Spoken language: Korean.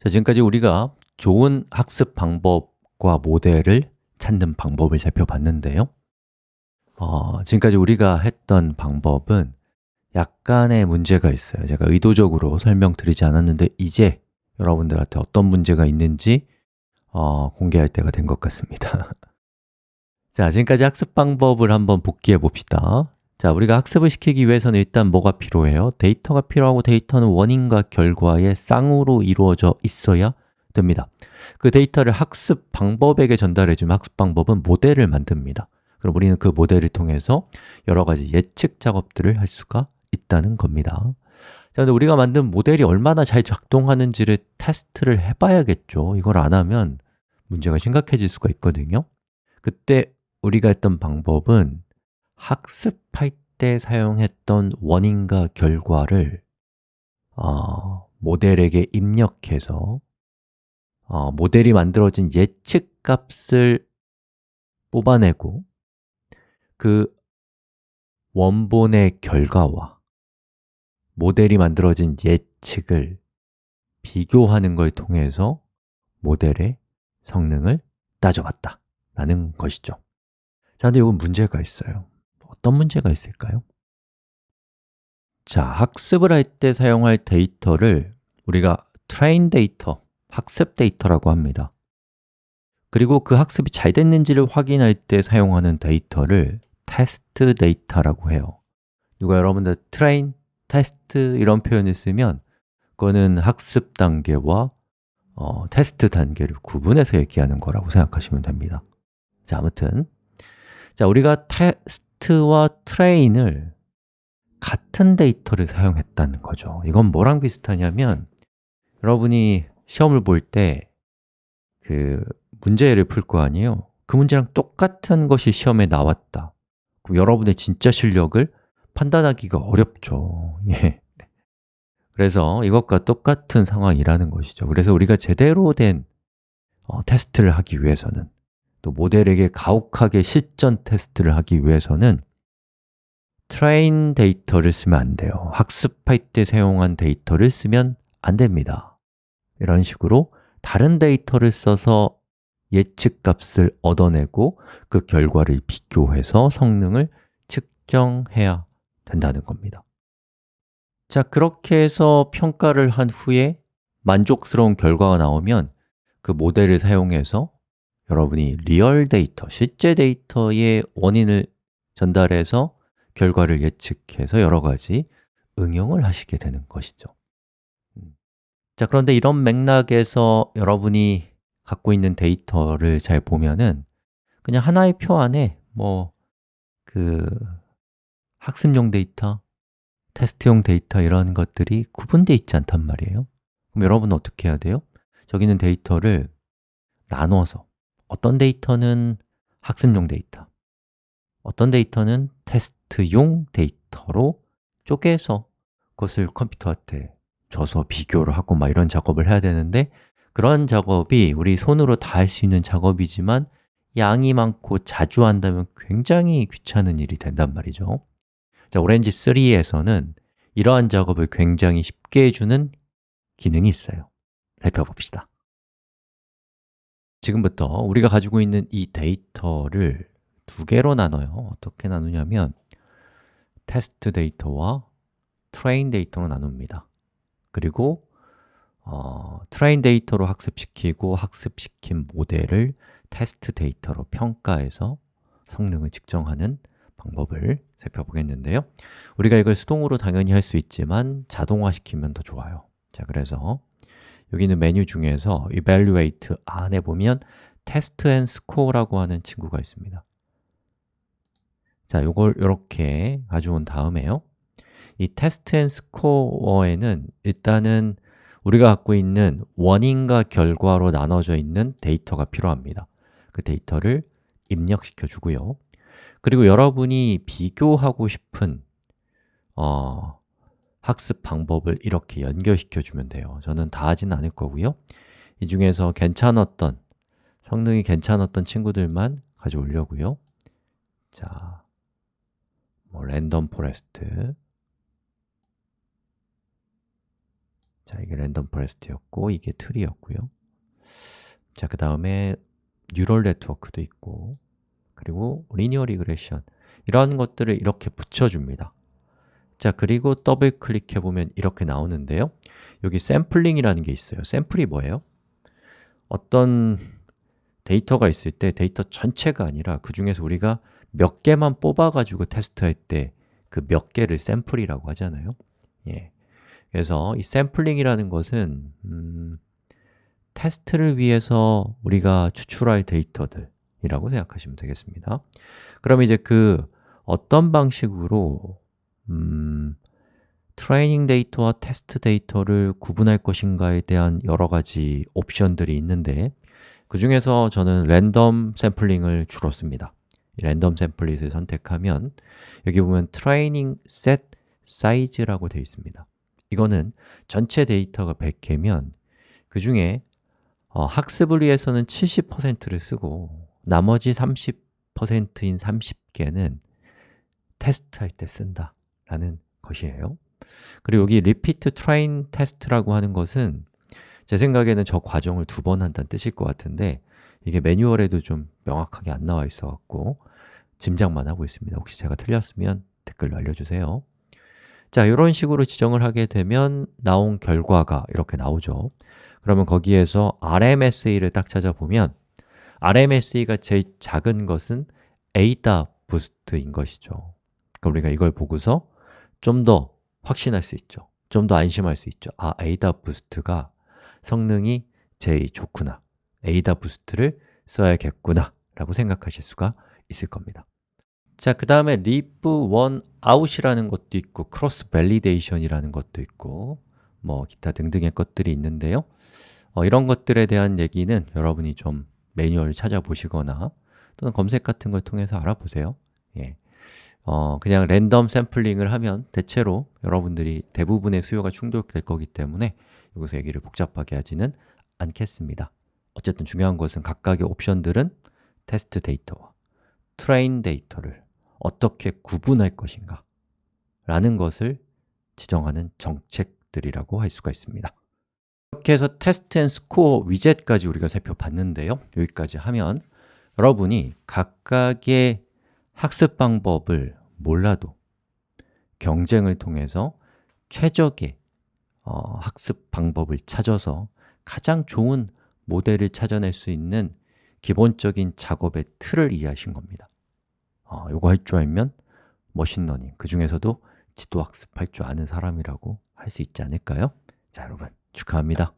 자, 지금까지 우리가 좋은 학습 방법과 모델을 찾는 방법을 살펴봤는데요. 어, 지금까지 우리가 했던 방법은 약간의 문제가 있어요. 제가 의도적으로 설명드리지 않았는데 이제 여러분들한테 어떤 문제가 있는지 어, 공개할 때가 된 것 같습니다. 자, 지금까지 학습 방법을 한번 복기해 봅시다 자, 우리가 학습을 시키기 위해서는 일단 뭐가 필요해요? 데이터가 필요하고 데이터는 원인과 결과의 쌍으로 이루어져 있어야 됩니다. 그 데이터를 학습 방법에게 전달해주면 학습 방법은 모델을 만듭니다. 그럼 우리는 그 모델을 통해서 여러 가지 예측 작업들을 할 수가 있다는 겁니다. 자, 근데 우리가 만든 모델이 얼마나 잘 작동하는지를 테스트를 해봐야겠죠. 이걸 안 하면 문제가 심각해질 수가 있거든요. 그때 우리가 했던 방법은 학습할 때 사용했던 원인과 결과를 어, 모델에게 입력해서 어, 모델이 만들어진 예측 값을 뽑아내고 그 원본의 결과와 모델이 만들어진 예측을 비교하는 걸 통해서 모델의 성능을 따져봤다 라는 것이죠. 자, 근데 이건 문제가 있어요 어떤 문제가 있을까요? 자, 학습을 할 때 사용할 데이터를 우리가 train 데이터 학습 데이터라고 합니다. 그리고 그 학습이 잘 됐는지를 확인할 때 사용하는 데이터를 테스트 데이터라고 해요. 누가 여러분들 train, 테스트 이런 표현을 쓰면 그거는 학습 단계와 어, 테스트 단계를 구분해서 얘기하는 거라고 생각하시면 됩니다. 자, 아무튼. 자, 우리가 테스트 와 train을 같은 데이터를 사용했다는 거죠 이건 뭐랑 비슷하냐면 여러분이 시험을 볼 때 그 문제를 풀 거 아니에요? 그 문제랑 똑같은 것이 시험에 나왔다 그럼 여러분의 진짜 실력을 판단하기가 어렵죠 예. 그래서 이것과 똑같은 상황이라는 것이죠 그래서 우리가 제대로 된 어, 테스트를 하기 위해서는 또 모델에게 가혹하게 실전 테스트를 하기 위해서는 train 데이터를 쓰면 안 돼요. 학습할 때 사용한 데이터를 쓰면 안 됩니다. 이런 식으로 다른 데이터를 써서 예측 값을 얻어내고 그 결과를 비교해서 성능을 측정해야 된다는 겁니다. 자, 그렇게 해서 평가를 한 후에 만족스러운 결과가 나오면 그 모델을 사용해서 여러분이 real 데이터, 실제 데이터의 원인을 전달해서 결과를 예측해서 여러 가지 응용을 하시게 되는 것이죠. 자, 그런데 이런 맥락에서 여러분이 갖고 있는 데이터를 잘 보면은 그냥 하나의 표 안에 뭐 그 학습용 데이터, 테스트용 데이터 이런 것들이 구분되어 있지 않단 말이에요. 그럼 여러분은 어떻게 해야 돼요? 저기 있는 데이터를 나눠서 어떤 데이터는 학습용 데이터, 어떤 데이터는 테스트용 데이터로 쪼개서 그것을 컴퓨터한테 줘서 비교를 하고 막 이런 작업을 해야 되는데 그런 작업이 우리 손으로 다 할 수 있는 작업이지만 양이 많고 자주 한다면 굉장히 귀찮은 일이 된단 말이죠. 자, 오렌지 3에서는 이러한 작업을 굉장히 쉽게 해주는 기능이 있어요. 살펴봅시다 지금부터 우리가 가지고 있는 이 데이터를 두 개로 나눠요. 어떻게 나누냐면 테스트 데이터와 train 데이터로 나눕니다. 그리고 어, train 데이터로 학습시키고 학습시킨 모델을 테스트 데이터로 평가해서 성능을 측정하는 방법을 살펴보겠는데요. 우리가 이걸 수동으로 당연히 할 수 있지만 자동화시키면 더 좋아요. 자, 그래서 여기 있는 메뉴 중에서 Evaluate 안에 보면 Test and Score라고 하는 친구가 있습니다. 자, 이걸 이렇게 가져온 다음에요. 이 Test and Score에는 일단은 우리가 갖고 있는 원인과 결과로 나눠져 있는 데이터가 필요합니다. 그 데이터를 입력시켜 주고요. 그리고 여러분이 비교하고 싶은 어, 학습 방법을 이렇게 연결시켜 주면 돼요. 저는 다 하진 않을 거고요. 이 중에서 괜찮았던, 성능이 괜찮았던 친구들만 가져오려고요. 자, 뭐 random forest. 자, 이게 random forest였고 이게 tree였고요. 자, 그 다음에 neural network도 있고 그리고 linear regression. 이런 것들을 이렇게 붙여줍니다 자, 그리고 더블 클릭해 보면 이렇게 나오는데요 여기 샘플링이라는 게 있어요 샘플이 뭐예요? 어떤 데이터가 있을 때 데이터 전체가 아니라 그 중에서 우리가 몇 개만 뽑아가지고 테스트할 때 그 몇 개를 샘플이라고 하잖아요 예. 그래서 이 샘플링이라는 것은 음, 테스트를 위해서 우리가 추출할 데이터들이라고 생각하시면 되겠습니다 그럼 이제 그 어떤 방식으로 음, 트레이닝 데이터와 테스트 데이터를 구분할 것인가에 대한 여러 가지 옵션들이 있는데 그 중에서 저는 random sampling을 주로 씁니다. 이 random sampling을 선택하면 여기 보면 트레이닝 셋 사이즈라고 되어 있습니다. 이거는 전체 데이터가 100개면 그 중에 어, 학습을 위해서는 70%를 쓰고 나머지 30%인 30개는 테스트할 때 쓴다 라는 것이에요. 그리고 여기 repeat train test라고 하는 것은 제 생각에는 저 과정을 두 번 한다는 뜻일 것 같은데 이게 매뉴얼에도 좀 명확하게 안 나와 있어 갖고 짐작만 하고 있습니다. 혹시 제가 틀렸으면 댓글로 알려주세요. 자, 이런 식으로 지정을 하게 되면 나온 결과가 이렇게 나오죠. 그러면 거기에서 RMSE를 딱 찾아보면 RMSE가 제일 작은 것은 에이다 부스트인 것이죠. 그럼 우리가 이걸 보고서 좀 더 확신할 수 있죠. 좀 더 안심할 수 있죠. 아, 에이다 부스트가 성능이 제일 좋구나. 에이다 부스트를 써야겠구나 라고 생각하실 수가 있을 겁니다. 자, 그 다음에 leave one out이라는 것도 있고 cross validation이라는 것도 있고 뭐 기타 등등의 것들이 있는데요. 어, 이런 것들에 대한 얘기는 여러분이 좀 매뉴얼을 찾아보시거나 또는 검색 같은 걸 통해서 알아보세요. 예. 어, 그냥 랜덤 샘플링을 하면 대체로 여러분들이 대부분의 수요가 충족될 거기 때문에 여기서 얘기를 복잡하게 하지는 않겠습니다. 어쨌든 중요한 것은 각각의 옵션들은 테스트 데이터와 train 데이터를 어떻게 구분할 것인가 라는 것을 지정하는 정책들이라고 할 수가 있습니다. 이렇게 해서 Test and Score 위젯까지 우리가 살펴봤는데요. 여기까지 하면 여러분이 각각의 학습 방법을 몰라도 경쟁을 통해서 최적의 어, 학습 방법을 찾아서 가장 좋은 모델을 찾아낼 수 있는 기본적인 작업의 틀을 이해하신 겁니다 어, 이거 할 줄 알면 머신러닝, 그 중에서도 지도학습 할 줄 아는 사람이라고 할 수 있지 않을까요? 자, 여러분 축하합니다